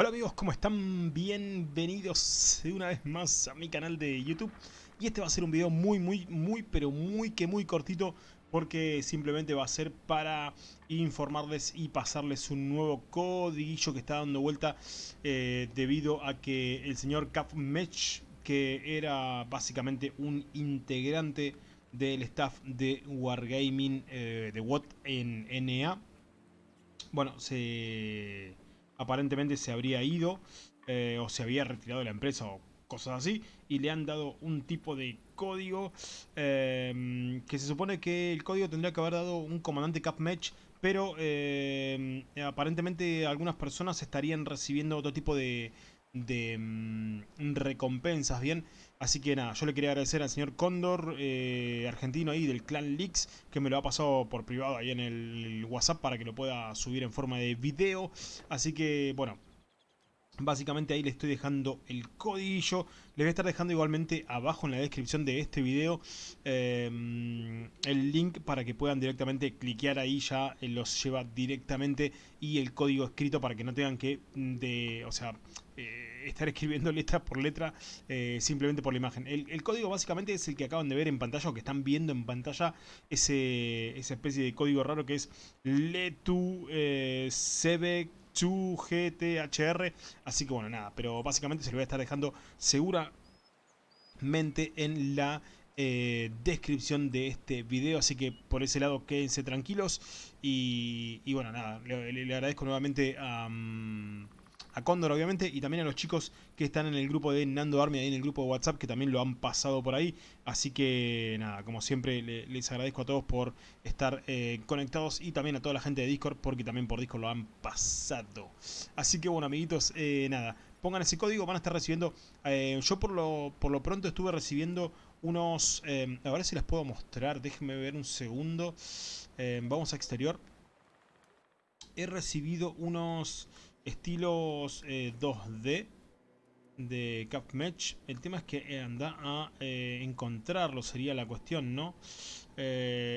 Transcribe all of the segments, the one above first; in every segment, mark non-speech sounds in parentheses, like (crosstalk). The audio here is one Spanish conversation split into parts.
Hola amigos, ¿cómo están? Bienvenidos una vez más a mi canal de YouTube Y este va a ser un video muy, muy, muy, pero muy que muy cortito Porque simplemente va a ser para informarles y pasarles un nuevo codiguillo que está dando vuelta eh, Debido a que el señor CapMatch, que era básicamente un integrante del staff de Wargaming eh, de WOT en NA Bueno, se aparentemente se habría ido eh, o se había retirado de la empresa o cosas así y le han dado un tipo de código em, que se supone que el código tendría que haber dado un comandante CapMatch pero em, aparentemente algunas personas estarían recibiendo otro tipo de, de mm, recompensas, ¿bien? Así que nada, yo le quería agradecer al señor Cóndor, eh, argentino ahí del clan Leaks, que me lo ha pasado por privado ahí en el WhatsApp para que lo pueda subir en forma de video. Así que, bueno, Básicamente ahí le estoy dejando el codillo. Les voy a estar dejando igualmente abajo en la descripción de este video em, el link para que puedan directamente cliquear ahí. Ya eh, los lleva directamente y el código escrito para que no tengan que, mm, de, o sea, eh, estar escribiendo letra por letra eh, simplemente por la imagen. El, código básicamente es el que acaban de ver en pantalla o que están viendo en pantalla. Ese, esa especie de código raro que es letu eh, GTHR. Así que bueno, nada, pero básicamente se lo voy a estar dejando seguramente en la eh, descripción de este video. Así que por ese lado quédense tranquilos. Y, bueno, nada, le, agradezco nuevamente a... a Cóndor obviamente y también a los chicos que están en el grupo de Nando Army, ahí en el grupo de WhatsApp que también lo han pasado por ahí. Así que nada, como siempre les agradezco a todos por estar eh, conectados y también a toda la gente de Discord porque también por Discord lo han pasado. Así que bueno amiguitos, eh, nada, pongan ese código, van a estar recibiendo, eh, yo por lo, por lo pronto estuve recibiendo unos, a ver si les puedo mostrar, déjenme ver un segundo, vamos a exterior. He recibido unos estilos 2D eh, de CapMatch. El tema es que eh, anda a eh, encontrarlo, sería la cuestión, ¿no?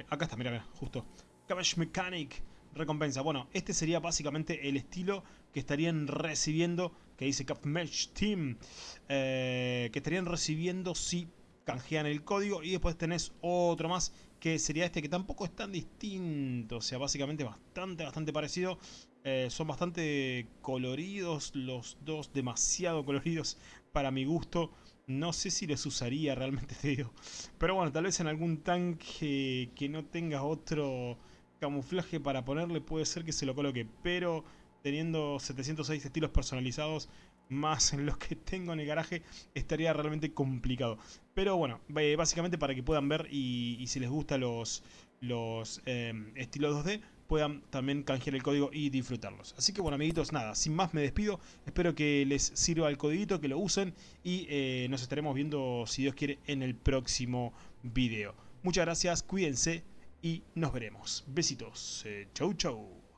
acá está, mira, justo. CapMatch Mechanic, recompensa. Bueno, este sería básicamente el estilo que estarían recibiendo, que dice CapMatch Team, que estarían recibiendo si canjean el código y después tenés otro más que sería este que tampoco es tan distinto, o sea, básicamente bastante, bastante parecido. Eh, son bastante coloridos los dos, demasiado (laughs) coloridos para mi gusto. No sé si los usaría realmente, (laughs) te digo. Pero bueno, tal vez en algún tanque que no tenga otro camuflaje para ponerle puede ser que se lo coloque. Pero teniendo 706 estilos personalizados más los que tengo en el garaje estaría realmente complicado. Pero bueno, básicamente para que puedan ver y, si les gustan los, los em, estilos 2D puedan también canjear el código y disfrutarlos. Así que bueno amiguitos, nada, sin más me despido. Espero que les sirva el codiguito, que lo usen y eh, nos estaremos viendo, si Dios quiere, en el próximo video. Muchas gracias, cuídense y nos veremos. Besitos. Eh, chau chau.